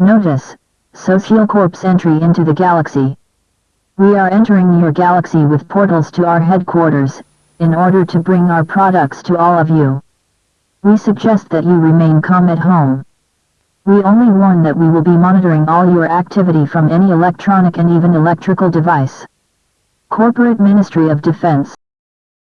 Notice, Socialcorp's entry into the galaxy. We are entering your galaxy with portals to our headquarters, in order to bring our products to all of you. We suggest that you remain calm at home. We only warn that we will be monitoring all your activity from any electronic and even electrical device. Corporate Ministry of Defense